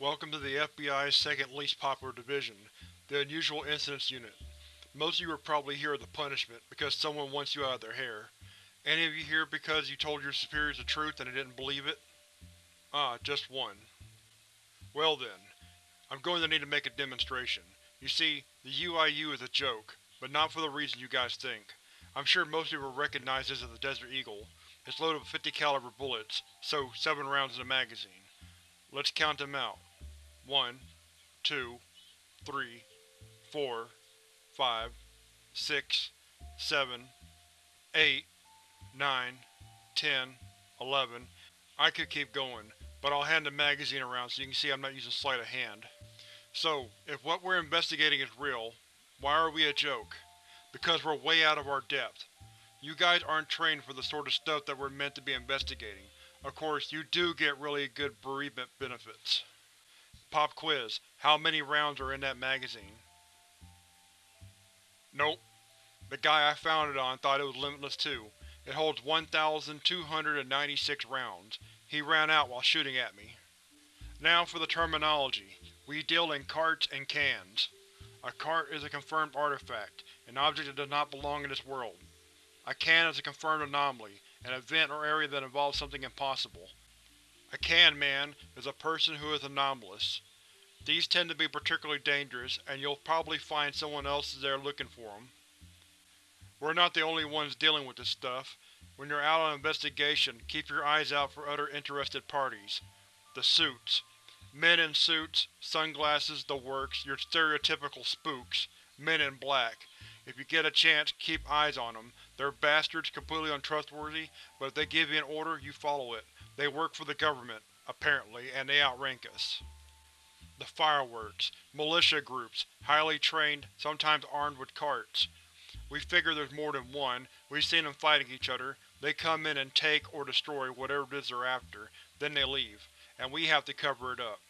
Welcome to the FBI's second least popular division, the Unusual Incidents Unit. Most of you are probably here as a punishment, because someone wants you out of their hair. Any of you here because you told your superiors the truth and they didn't believe it? Ah, just one. Well then, I'm going to need to make a demonstration. You see, the UIU is a joke, but not for the reason you guys think. I'm sure most people recognize this as the Desert Eagle. It's loaded with 50 caliber bullets, so 7 rounds in a magazine. Let's count them out. One, two, three, four, five, six, seven, eight, nine, ten, eleven. I could keep going, but I'll hand the magazine around so you can see I'm not using sleight of hand. So, if what we're investigating is real, why are we a joke? Because we're way out of our depth. You guys aren't trained for the sort of stuff that we're meant to be investigating. Of course, you do get really good bereavement benefits. Pop quiz. How many rounds are in that magazine? Nope. The guy I found it on thought it was limitless too. It holds 1,296 rounds. He ran out while shooting at me. Now for the terminology. We deal in carts and cans. A cart is a confirmed artifact, an object that does not belong in this world. A can is a confirmed anomaly, an event or area that involves something impossible. A can man is a person who is anomalous. These tend to be particularly dangerous, and you'll probably find someone else there looking for them. We're not the only ones dealing with this stuff. When you're out on investigation, keep your eyes out for other interested parties. The suits. Men in suits, sunglasses, the works, your stereotypical spooks. Men in black. If you get a chance, keep eyes on them. They're bastards, completely untrustworthy, but if they give you an order, you follow it. They work for the government, apparently, and they outrank us. The fireworks. Militia groups, highly trained, sometimes armed with carts. We figure there's more than one, we've seen them fighting each other. They come in and take or destroy whatever it is they're after, then they leave, and we have to cover it up.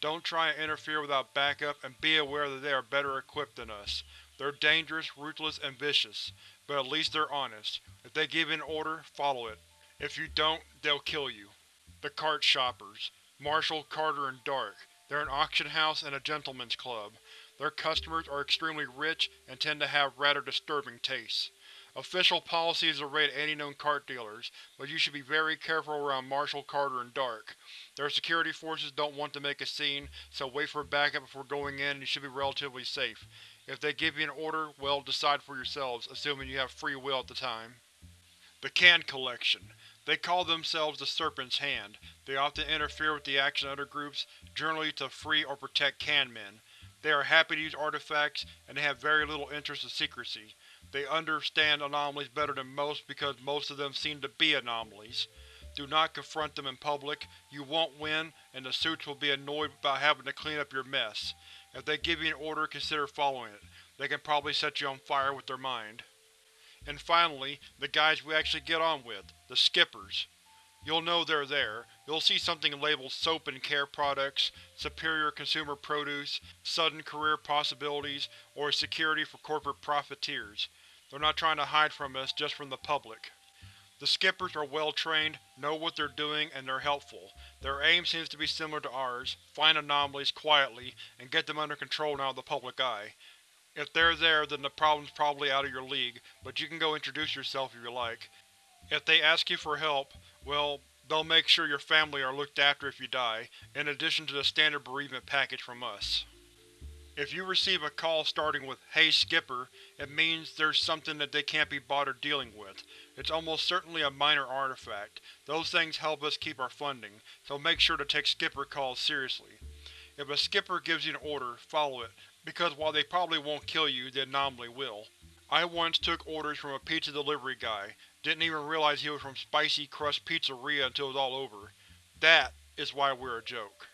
Don't try and interfere without backup and be aware that they are better equipped than us. They're dangerous, ruthless, and vicious, but at least they're honest. If they give an order, follow it. If you don't, they'll kill you. The Cart Shoppers. Marshall, Carter, and Dark. They're an auction house and a gentleman's club. Their customers are extremely rich and tend to have rather disturbing tastes. Official policy is to raid any known cart dealers, but you should be very careful around Marshall, Carter, and Dark. Their security forces don't want to make a scene, so wait for backup before going in and you should be relatively safe. If they give you an order, well, decide for yourselves, assuming you have free will at the time. The Can Collection. They call themselves the Serpent's Hand. They often interfere with the action of other groups, generally to free or protect can men. They are happy to use artifacts, and they have very little interest in secrecy. They understand anomalies better than most because most of them seem to be anomalies. Do not confront them in public, you won't win, and the suits will be annoyed about having to clean up your mess. If they give you an order, consider following it. They can probably set you on fire with their mind. And finally, the guys we actually get on with, the Skippers. You'll know they're there. You'll see something labeled Soap and Care Products, Superior Consumer Produce, Sudden Career Possibilities, or Security for Corporate Profiteers. They're not trying to hide from us, just from the public. The Skippers are well trained, know what they're doing, and they're helpful. Their aim seems to be similar to ours, find anomalies quietly, and get them under control and out of the public eye. If they're there, then the problem's probably out of your league, but you can go introduce yourself if you like. If they ask you for help, well, they'll make sure your family are looked after if you die, in addition to the standard bereavement package from us. If you receive a call starting with Hey Skipper, it means there's something that they can't be bothered dealing with. It's almost certainly a minor artifact. Those things help us keep our funding, so make sure to take Skipper calls seriously. If a Skipper gives you an order, follow it, because while they probably won't kill you, the anomaly will. I once took orders from a pizza delivery guy, didn't even realize he was from Spicy Crust Pizzeria until it was all over. That is why we're a joke.